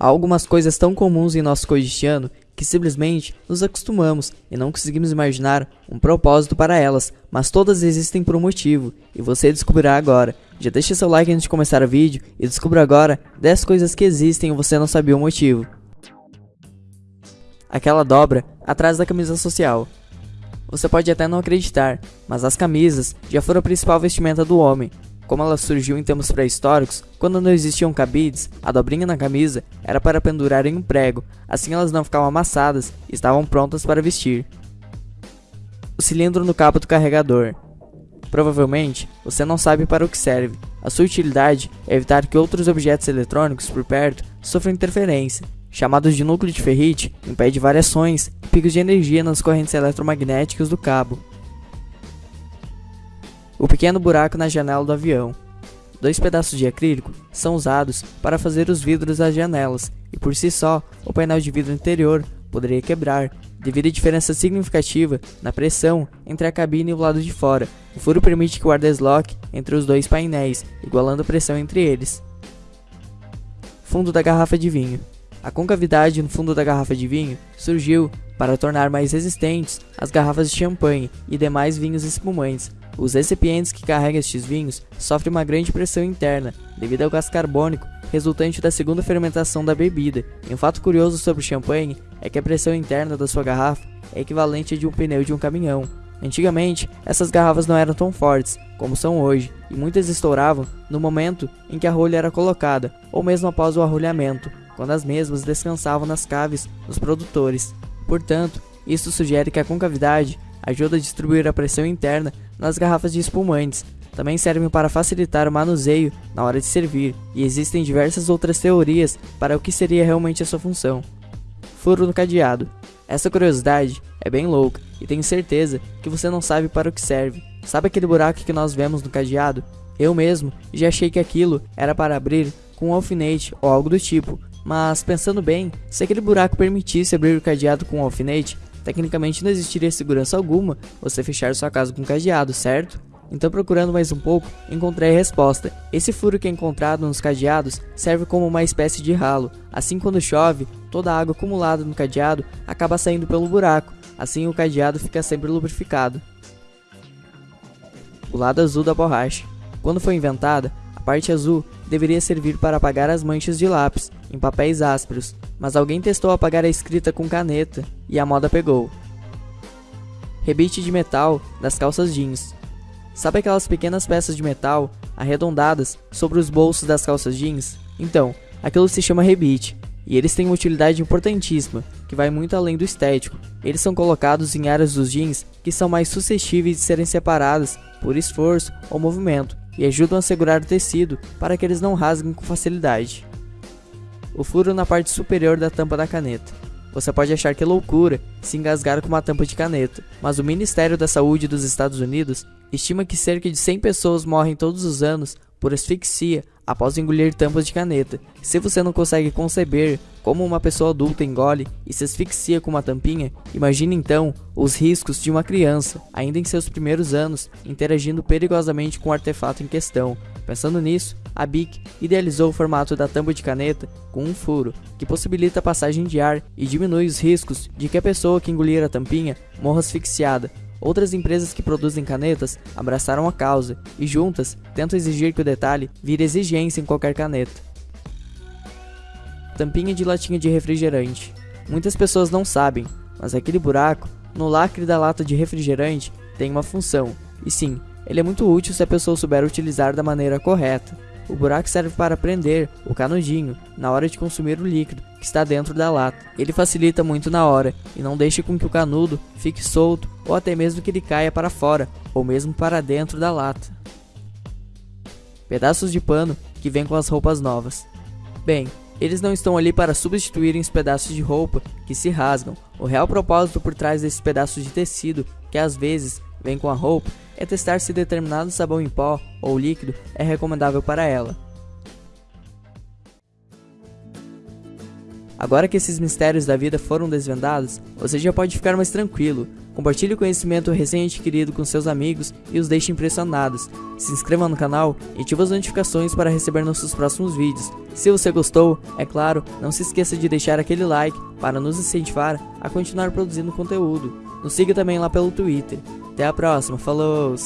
Há algumas coisas tão comuns em nosso cotidiano que simplesmente nos acostumamos e não conseguimos imaginar um propósito para elas, mas todas existem por um motivo, e você descobrirá agora. Já deixe seu like antes de começar o vídeo e descubra agora 10 coisas que existem e você não sabia o motivo. Aquela dobra atrás da camisa social. Você pode até não acreditar, mas as camisas já foram a principal vestimenta do homem, como ela surgiu em tempos pré-históricos, quando não existiam cabides, a dobrinha na camisa era para pendurar em um prego, assim elas não ficavam amassadas e estavam prontas para vestir. O cilindro no cabo do carregador. Provavelmente, você não sabe para o que serve. A sua utilidade é evitar que outros objetos eletrônicos por perto sofram interferência. Chamados de núcleo de ferrite, impede variações e picos de energia nas correntes eletromagnéticas do cabo. O pequeno buraco na janela do avião. Dois pedaços de acrílico são usados para fazer os vidros das janelas, e por si só, o painel de vidro interior poderia quebrar, devido à diferença significativa na pressão entre a cabine e o lado de fora. O furo permite que o ar desloque entre os dois painéis, igualando a pressão entre eles. Fundo da garrafa de vinho. A concavidade no fundo da garrafa de vinho surgiu para tornar mais resistentes as garrafas de champanhe e demais vinhos espumantes, os recipientes que carregam estes vinhos sofrem uma grande pressão interna, devido ao gás carbônico resultante da segunda fermentação da bebida. E um fato curioso sobre o champanhe é que a pressão interna da sua garrafa é equivalente à de um pneu de um caminhão. Antigamente, essas garrafas não eram tão fortes como são hoje, e muitas estouravam no momento em que a rolha era colocada, ou mesmo após o arrolhamento, quando as mesmas descansavam nas caves dos produtores. Portanto, isso sugere que a concavidade ajuda a distribuir a pressão interna nas garrafas de espumantes. Também servem para facilitar o manuseio na hora de servir, e existem diversas outras teorias para o que seria realmente a sua função. Furo no cadeado. Essa curiosidade é bem louca e tenho certeza que você não sabe para o que serve. Sabe aquele buraco que nós vemos no cadeado? Eu mesmo já achei que aquilo era para abrir com um alfinete ou algo do tipo, mas pensando bem, se aquele buraco permitisse abrir o cadeado com um alfinete, Tecnicamente não existiria segurança alguma você fechar sua casa com cadeado, certo? Então procurando mais um pouco, encontrei a resposta. Esse furo que é encontrado nos cadeados serve como uma espécie de ralo. Assim quando chove, toda a água acumulada no cadeado acaba saindo pelo buraco. Assim o cadeado fica sempre lubrificado. O lado azul da borracha. Quando foi inventada, parte azul deveria servir para apagar as manchas de lápis em papéis ásperos, mas alguém testou apagar a escrita com caneta e a moda pegou. Rebite de metal das calças jeans. Sabe aquelas pequenas peças de metal arredondadas sobre os bolsos das calças jeans? Então, aquilo se chama rebite, e eles têm uma utilidade importantíssima, que vai muito além do estético. Eles são colocados em áreas dos jeans que são mais suscetíveis de serem separadas por esforço ou movimento, e ajudam a segurar o tecido para que eles não rasguem com facilidade o furo na parte superior da tampa da caneta. Você pode achar que é loucura se engasgar com uma tampa de caneta, mas o Ministério da Saúde dos Estados Unidos estima que cerca de 100 pessoas morrem todos os anos por asfixia após engolir tampas de caneta. Se você não consegue conceber como uma pessoa adulta engole e se asfixia com uma tampinha, imagine então os riscos de uma criança, ainda em seus primeiros anos, interagindo perigosamente com o artefato em questão. Pensando nisso, a BIC idealizou o formato da tampa de caneta com um furo, que possibilita a passagem de ar e diminui os riscos de que a pessoa que engolir a tampinha morra asfixiada. Outras empresas que produzem canetas abraçaram a causa e juntas tentam exigir que o detalhe vire exigência em qualquer caneta. Tampinha de latinha de refrigerante. Muitas pessoas não sabem, mas aquele buraco no lacre da lata de refrigerante tem uma função. E sim, ele é muito útil se a pessoa souber utilizar da maneira correta. O buraco serve para prender o canudinho na hora de consumir o líquido que está dentro da lata. Ele facilita muito na hora e não deixa com que o canudo fique solto ou até mesmo que ele caia para fora ou mesmo para dentro da lata. Pedaços de pano que vêm com as roupas novas. Bem, eles não estão ali para substituírem os pedaços de roupa que se rasgam. O real propósito por trás desses pedaços de tecido, que às vezes vem com a roupa, é testar se determinado sabão em pó ou líquido é recomendável para ela. Agora que esses mistérios da vida foram desvendados, você já pode ficar mais tranquilo. Compartilhe o conhecimento recém-adquirido com seus amigos e os deixe impressionados. Se inscreva no canal e ative as notificações para receber nossos próximos vídeos. Se você gostou, é claro, não se esqueça de deixar aquele like para nos incentivar a continuar produzindo conteúdo. Nos siga também lá pelo Twitter. Até a próxima, falou!